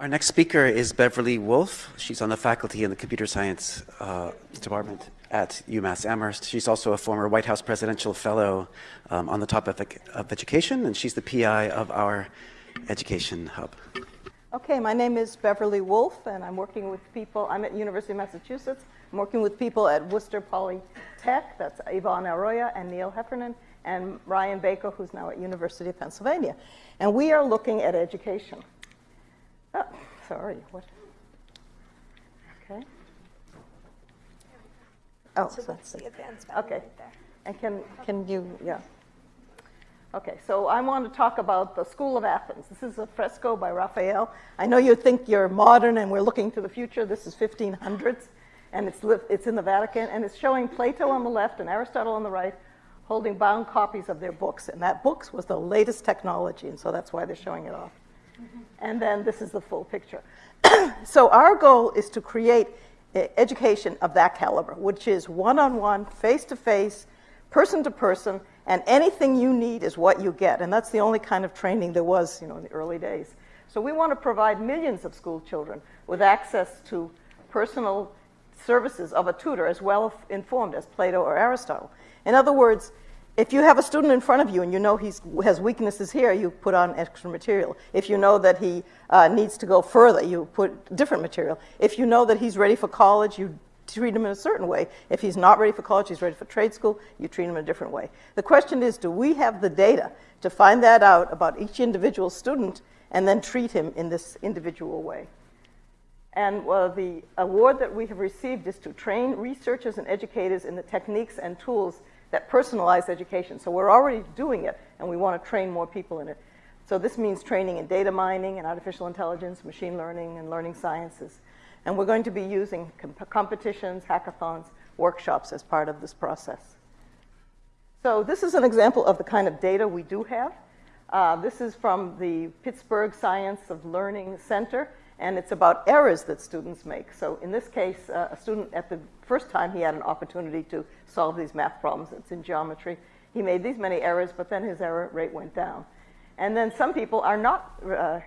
Our next speaker is Beverly Woolf. She's on the faculty in the computer science uh, department at UMass Amherst. She's also a former White House presidential fellow um, on the topic of education, and she's the PI of our education hub. Okay, my name is Beverly Woolf, and I'm working with people. I'm at University of Massachusetts. I'm working with people at Worcester Polytech. That's Ivon Arroyo and Neil Heffernan, and Ryan Baker, who's now at University of Pennsylvania. And we are looking at education. Oh, sorry. What? Okay. Oh, so so, that's the advanced Okay. right there. and can can you yeah. Okay, so I want to talk about the School of Athens. This is a fresco by Raphael. I know you think you're modern and we're looking to the future. This is 1500s, and it's it's in the Vatican, and it's showing Plato on the left and Aristotle on the right, holding bound copies of their books. And that books was the latest technology, and so that's why they're showing it off. Mm-hmm. And then this is the full picture. so our goal is to create education of that caliber, which is one-on-one, face-to-face, person-to-person, and anything you need is what you get. And that's the only kind of training there was, you know, in the early days. So we want to provide millions of school children with access to personal services of a tutor as well informed as Plato or Aristotle. In other words, if you have a student in front of you and you know he has weaknesses here, you put on extra material. If you know that he uh, needs to go further, you put different material. If you know that he's ready for college, you treat him in a certain way. If he's not ready for college, he's ready for trade school, you treat him in a different way. The question is, do we have the data to find that out about each individual student and then treat him in this individual way? And the award that we have received is to train researchers and educators in the techniques and tools that personalized education. So we're already doing it, and we want to train more people in it. So this means training in data mining and artificial intelligence, machine learning, and learning sciences. And we're going to be using comp competitions, hackathons, workshops as part of this process. So this is an example of the kind of data we do have. Uh, this is from the Pittsburgh Science of Learning Center, and it's about errors that students make. So in this case, uh, a student at the first time he had an opportunity to solve these math problems, it's in geometry, he made these many errors, but then his error rate went down. And then some people are not uh,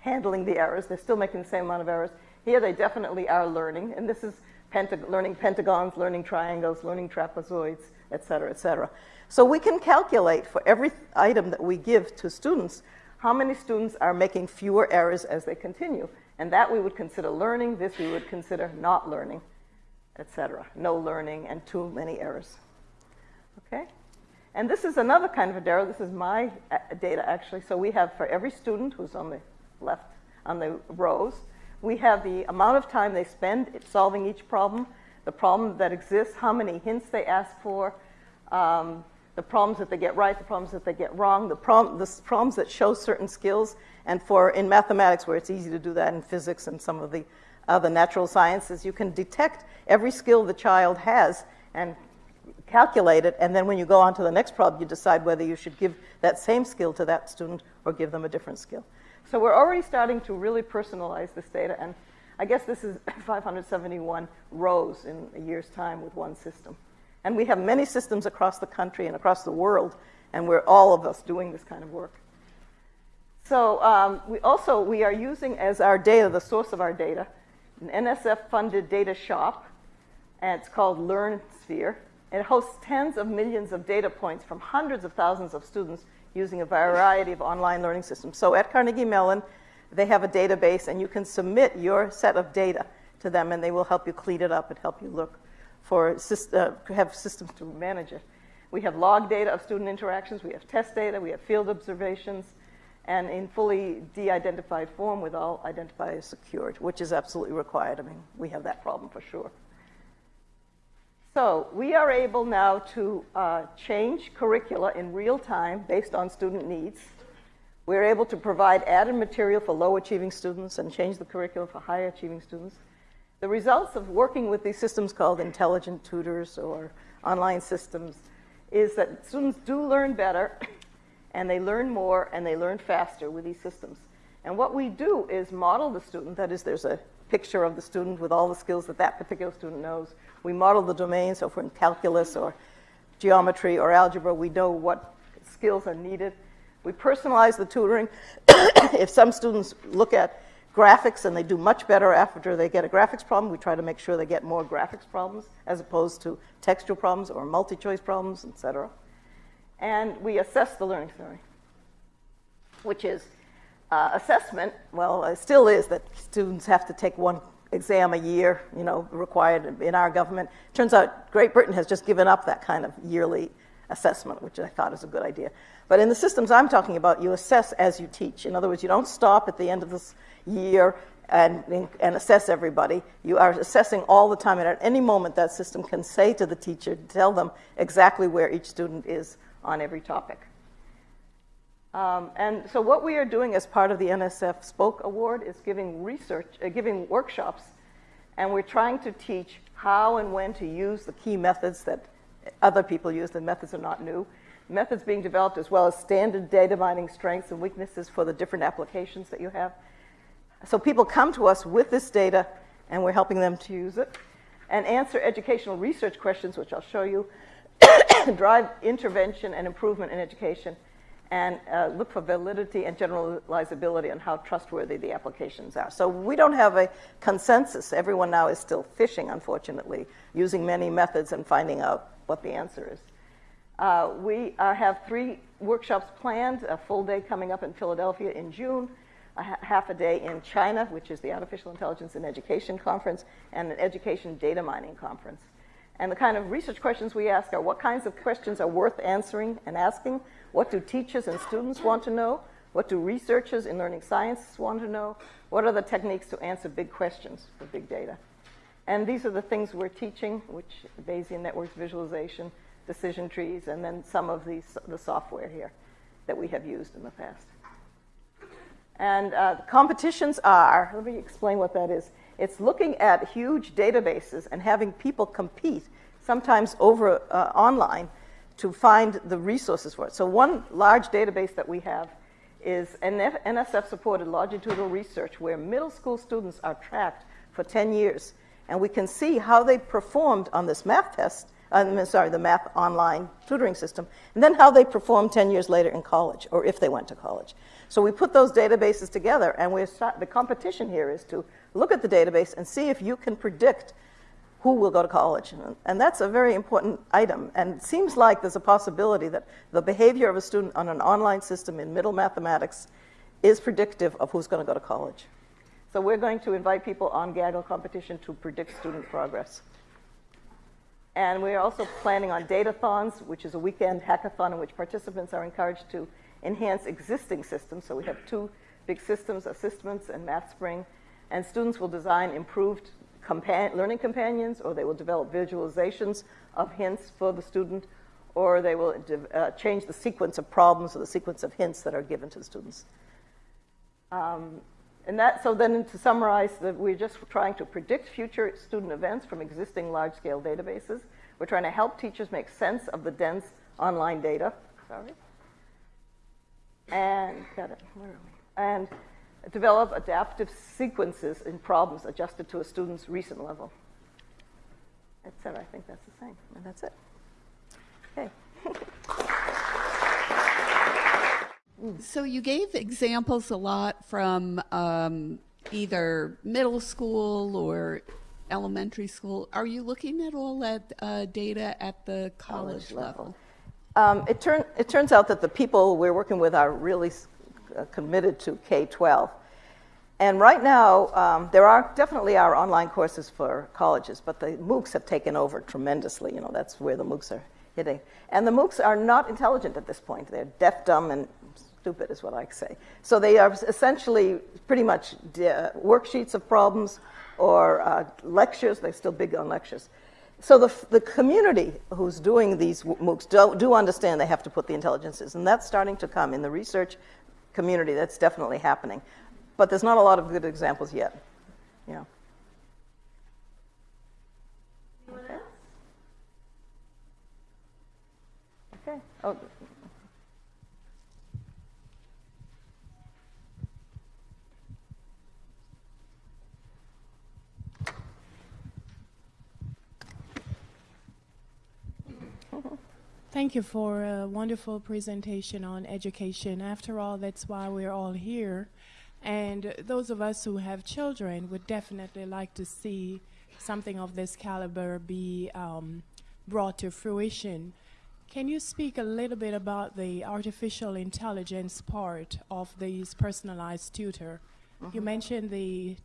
handling the errors, they're still making the same amount of errors. Here they definitely are learning, and this is pentag learning pentagons, learning triangles, learning trapezoids, et cetera, et cetera. So we can calculate for every item that we give to students how many students are making fewer errors as they continue. And that we would consider learning, this we would consider not learning, et cetera. No learning and too many errors. Okay? And this is another kind of a data. This is my uh, data, actually. So we have for every student who's on the left, on the rows, we have the amount of time they spend solving each problem, the problem that exists, how many hints they ask for, um, the problems that they get right, the problems that they get wrong, the, the problems that show certain skills, and for in mathematics, where it's easy to do that in physics and some of the other natural sciences, you can detect every skill the child has and calculate it, and then when you go on to the next problem, you decide whether you should give that same skill to that student or give them a different skill. So we're already starting to really personalize this data, and I guess this is 571 rows in a year's time with one system. And we have many systems across the country and across the world, and we're all of us doing this kind of work. So um, we also, we are using as our data, the source of our data, an NSF-funded DataShop, and it's called LearnSphere. It hosts tens of millions of data points from hundreds of thousands of students using a variety of online learning systems. So at Carnegie Mellon, they have a database, and you can submit your set of data to them, and they will help you clean it up and help you look for uh, have systems to manage it. We have log data of student interactions, we have test data, we have field observations, and in fully de-identified form with all identifiers secured, which is absolutely required. I mean, we have that problem for sure. So we are able now to uh, change curricula in real time based on student needs. We're able to provide added material for low achieving students and change the curriculum for high achieving students. The results of working with these systems called intelligent tutors or online systems is that students do learn better and they learn more and they learn faster with these systems. And what we do is model the student, that is, there's a picture of the student with all the skills that that particular student knows. We model the domain, so if we're in calculus or geometry or algebra, we know what skills are needed. We personalize the tutoring. if some students look at graphics, and they do much better after they get a graphics problem. We try to make sure they get more graphics problems as opposed to textual problems or multi-choice problems, etc. And we assess the learning theory, which is uh, assessment. Well, it still is that students have to take one exam a year, you know, required in our government. Turns out Great Britain has just given up that kind of yearly assessment, which I thought is a good idea. But in the systems I'm talking about, you assess as you teach. In other words, you don't stop at the end of this year and, and assess everybody. You are assessing all the time, and at any moment, that system can say to the teacher, tell them exactly where each student is on every topic. Um, and so, what we are doing as part of the NSF Spoke Award is giving research, uh, giving workshops, and we're trying to teach how and when to use the key methods that other people use. The methods are not new. Methods being developed as well as standard data mining strengths and weaknesses for the different applications that you have. So people come to us with this data, and we're helping them to use it and answer educational research questions, which I'll show you, drive intervention and improvement in education, and uh, look for validity and generalizability on how trustworthy the applications are. So we don't have a consensus. Everyone now is still fishing, unfortunately, using many methods and finding out what the answer is. Uh, we uh, have three workshops planned, a full day coming up in Philadelphia in June, a ha half a day in China, which is the Artificial Intelligence in Education Conference, and an Education Data Mining Conference. And the kind of research questions we ask are what kinds of questions are worth answering and asking? What do teachers and students want to know? What do researchers in learning sciences want to know? What are the techniques to answer big questions for big data? And these are the things we're teaching, which Bayesian networks visualization, decision trees, and then some of these, the software here that we have used in the past. And uh, competitions are, let me explain what that is. It's looking at huge databases and having people compete, sometimes over uh, online, to find the resources for it. So one large database that we have is NSF-supported longitudinal research where middle school students are tracked for 10 years. And we can see how they performed on this math test uh, sorry, the math online tutoring system, and then how they performed 10 years later in college, or if they went to college. So we put those databases together, and the competition here is to look at the database and see if you can predict who will go to college. And that's a very important item. And it seems like there's a possibility that the behavior of a student on an online system in middle mathematics is predictive of who's going to go to college. So we're going to invite people on Kaggle competition to predict student progress. And we're also planning on datathons, which is a weekend hackathon in which participants are encouraged to enhance existing systems. So we have two big systems, Assistments and MathSpring. And students will design improved compa learning companions, or they will develop visualizations of hints for the student, or they will uh, change the sequence of problems or the sequence of hints that are given to the students. Um, and that, so then to summarize, that we're just trying to predict future student events from existing large-scale databases. We're trying to help teachers make sense of the dense online data. Sorry. And, got it, where are we? And develop adaptive sequences in problems adjusted to a student's recent level. Etc. I think that's the same, and that's it. Okay. So you gave examples a lot from um, either middle school or elementary school. Are you looking at all that uh, data at the college, college level? Um, it, turn, it turns out that the people we're working with are really committed to K-12. And right now, um, there are definitely are online courses for colleges, but the MOOCs have taken over tremendously. You know, that's where the MOOCs are hitting. And the MOOCs are not intelligent at this point. They're deaf, dumb, and stupid is what I say. So they are essentially pretty much uh, worksheets of problems or uh, lectures. They're still big on lectures. So the, the community who's doing these MOOCs do, do understand they have to put the intelligences, and that's starting to come in the research community. That's definitely happening. But there's not a lot of good examples yet. Yeah. Okay. Okay. Oh. Thank you for a wonderful presentation on education. After all, that's why we're all here. And those of us who have children would definitely like to see something of this caliber be um, brought to fruition. Can you speak a little bit about the artificial intelligence part of these personalized tutor? You mentioned the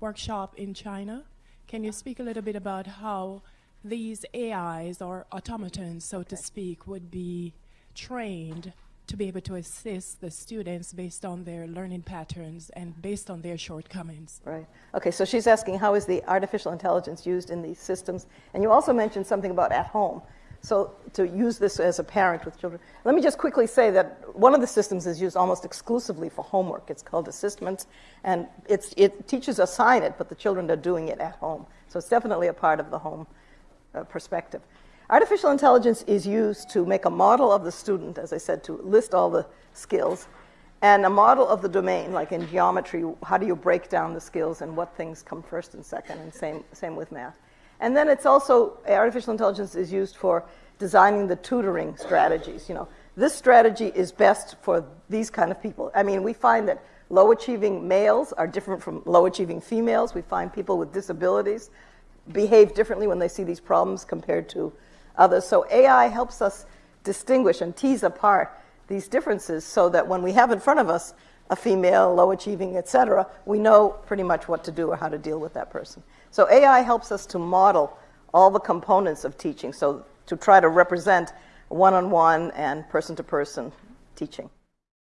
workshop in China. Can you speak a little bit about how these AIs or automatons, so to speak, would be trained to be able to assist the students based on their learning patterns and based on their shortcomings? Right. Okay, so she's asking how is the artificial intelligence used in these systems? And you also mentioned something about at home. So to use this as a parent with children. Let me just quickly say that one of the systems is used almost exclusively for homework. It's called Assistments, and it's, it teachers assign it, but the children are doing it at home. So it's definitely a part of the home uh, perspective. Artificial intelligence is used to make a model of the student, as I said, to list all the skills, and a model of the domain, like in geometry, how do you break down the skills and what things come first and second, and same, same with math. And then it's also, artificial intelligence is used for designing the tutoring strategies. You know, this strategy is best for these kind of people. I mean, we find that low achieving males are different from low achieving females. We find people with disabilities behave differently when they see these problems compared to others. So AI helps us distinguish and tease apart these differences so that when we have in front of us a female, low achieving, et cetera, we know pretty much what to do or how to deal with that person. So AI helps us to model all the components of teaching, so to try to represent one-on-one and person-to-person teaching.